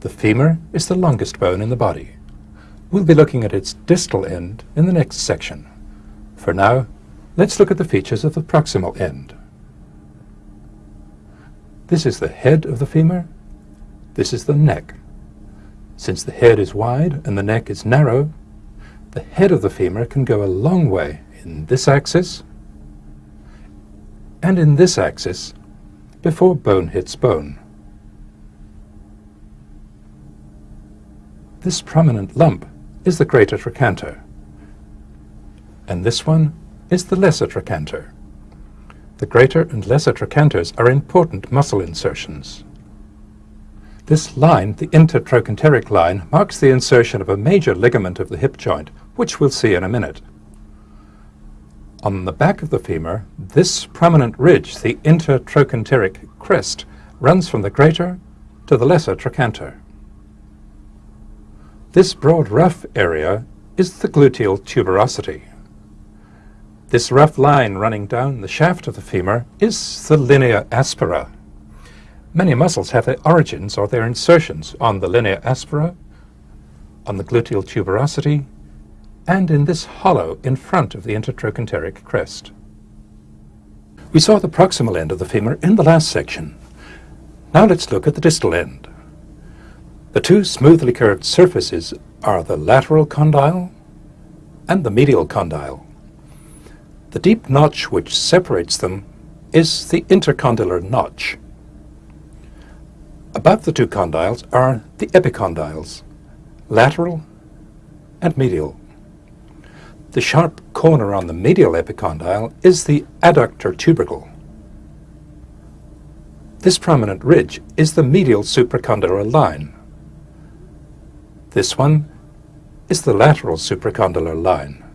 The femur is the longest bone in the body. We'll be looking at its distal end in the next section. For now, let's look at the features of the proximal end. This is the head of the femur. This is the neck. Since the head is wide and the neck is narrow, the head of the femur can go a long way in this axis and in this axis before bone hits bone. This prominent lump is the greater trochanter, and this one is the lesser trochanter. The greater and lesser trochanters are important muscle insertions. This line, the intertrochanteric line, marks the insertion of a major ligament of the hip joint, which we'll see in a minute. On the back of the femur, this prominent ridge, the intertrochanteric crest, runs from the greater to the lesser trochanter. This broad rough area is the gluteal tuberosity. This rough line running down the shaft of the femur is the linea aspera. Many muscles have their origins or their insertions on the linea aspera, on the gluteal tuberosity, and in this hollow in front of the intertrochanteric crest. We saw the proximal end of the femur in the last section. Now let's look at the distal end. The two smoothly curved surfaces are the lateral condyle and the medial condyle. The deep notch which separates them is the intercondylar notch. Above the two condyles are the epicondyles, lateral and medial. The sharp corner on the medial epicondyle is the adductor tubercle. This prominent ridge is the medial supracondylar line. This one is the lateral supracondylar line.